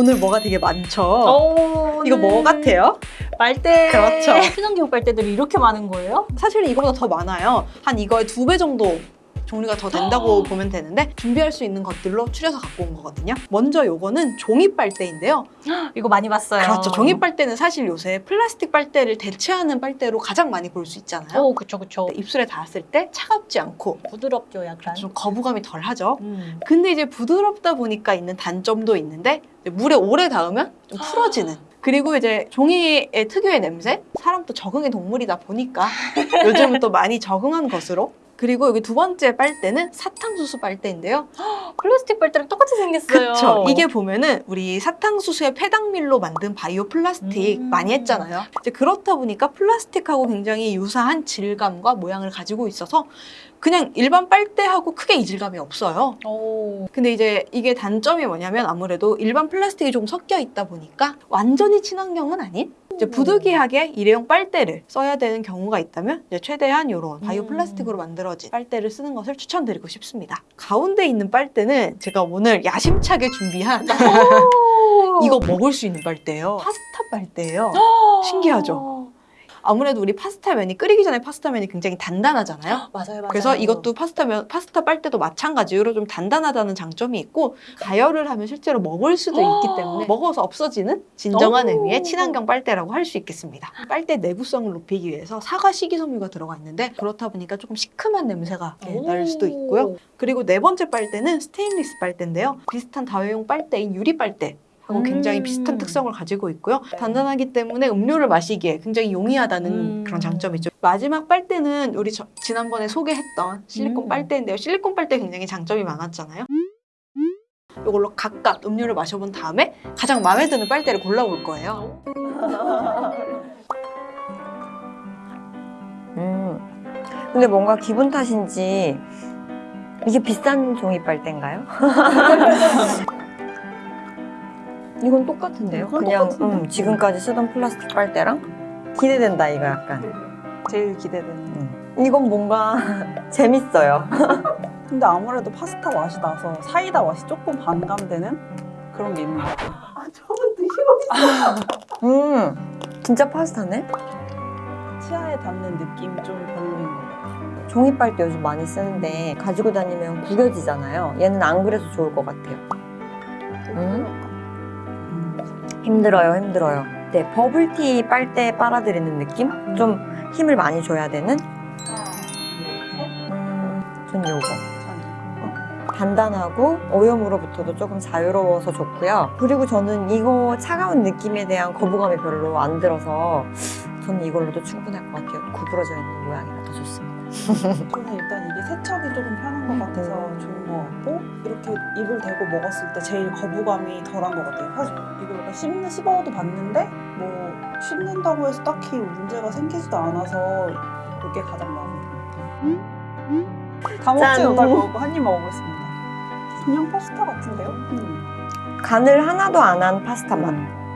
오늘 뭐가 되게 많죠? 오, 이거 뭐 같아요? 빨대. 그렇죠. 친환경 빨대들이 이렇게 많은 거예요? 사실 이거보다 더 많아요. 한 이거의 두 배 정도 종류가 더 된다고 보면 되는데 준비할 수 있는 것들로 추려서 갖고 온 거거든요. 먼저 요거는 종이 빨대인데요. 이거 많이 봤어요. 그렇죠. 종이 빨대는 사실 요새 플라스틱 빨대를 대체하는 빨대로 가장 많이 볼 수 있잖아요. 오, 그쵸, 그쵸. 입술에 닿았을 때 차갑지 않고 부드럽죠, 약간. 좀 거부감이 덜 하죠. 음. 근데 이제 부드럽다 보니까 있는 단점도 있는데 물에 오래 닿으면 좀 풀어지는 그리고 이제 종이의 특유의 냄새 사람도 적응의 동물이다 보니까 요즘은 또 많이 적응한 것으로 그리고 여기 두 번째 빨대는 사탕수수 빨대인데요. 플라스틱 빨대랑 똑같이 생겼어요. 그쵸. 이게 보면은 우리 사탕수수의 폐당밀로 만든 바이오 플라스틱 음. 많이 했잖아요. 이제 그렇다 보니까 플라스틱하고 굉장히 유사한 질감과 모양을 가지고 있어서 그냥 일반 빨대하고 크게 이질감이 없어요. 오. 근데 이제 이게 단점이 뭐냐면 아무래도 일반 플라스틱이 좀 섞여 있다 보니까 완전히 친환경은 아닌 이제 부득이하게 일회용 빨대를 써야 되는 경우가 있다면 이제 최대한 이런 바이오 음. 플라스틱으로 만들어진 빨대를 쓰는 것을 추천드리고 싶습니다. 가운데 있는 빨대는 제가 오늘 야심차게 준비한 이거 먹을 수 있는 빨대예요. 파스타 빨대예요. 신기하죠? 아무래도 우리 파스타면이 끓이기 전에 파스타면이 굉장히 단단하잖아요. 맞아요, 맞아요. 그래서 이것도 파스타면 파스타 빨대도 마찬가지로 좀 단단하다는 장점이 있고 가열을 하면 실제로 먹을 수도 있기 때문에 먹어서 없어지는 진정한 오. 의미의 친환경 빨대라고 할 수 있겠습니다. 빨대 내구성을 높이기 위해서 사과 식이섬유가 들어가 있는데 그렇다 보니까 조금 시큼한 냄새가 오. 날 수도 있고요. 그리고 네 번째 빨대는 스테인리스 빨대인데요. 비슷한 다회용 빨대인 유리 빨대. 하고 굉장히 음. 비슷한 특성을 가지고 있고요. 단단하기 때문에 음료를 마시기에 굉장히 용이하다는 음. 그런 장점이 있죠. 마지막 빨대는 우리 저- 지난번에 소개했던 실리콘 음. 빨대인데요. 실리콘 빨대 굉장히 장점이 많았잖아요. 이걸로 각각 음료를 마셔본 다음에 가장 마음에 드는 빨대를 골라볼 거예요. 음. 근데 뭔가 기분 탓인지 이게 비싼 종이 빨대인가요? 이건 똑같은데요? 이건 그냥 똑같은데? 음, 지금까지 쓰던 플라스틱 빨대랑 기대된다 이거 약간. 제일 기대되는. 음. 이건 뭔가 재밌어요. 근데 아무래도 파스타 맛이 나서 사이다 맛이 조금 반감되는 그런 게 있는 것 같아요. 아, 저건 드시고 음, 진짜 파스타네? 치아에 닿는 느낌이 좀 별로인 것 같아요. 종이 빨대 요즘 많이 쓰는데 가지고 다니면 구겨지잖아요. 얘는 안 그래서 좋을 것 같아요. 음? 힘들어요, 힘들어요. 네, 버블티 빨대 빨아들이는 느낌? 좀 힘을 많이 줘야 되는? 음, 전 요거. 단단하고 오염으로부터도 조금 자유로워서 좋고요. 그리고 저는 이거 차가운 느낌에 대한 거부감이 별로 안 들어서 저는 이걸로도 충분할 것 같아요. 구부러져 있는 모양이라 더 좋습니다. 저는 일단 이게 세척이 조금 편한 것 같아서 좋은 것 같고 이렇게 입을 대고 먹었을 때 제일 거부감이 덜한 것 같아요. 사실 이거 약간 씹는 씹어도 봤는데 뭐 씹는다고 해서 딱히 문제가 생기지도 않아서 이게 가장 마음에 듭니다. 다 먹지 짠. 못할 거고 한 입 먹어보겠습니다. 그냥 파스타 같은데요? 음. 간을 하나도 안 한 파스타 맛.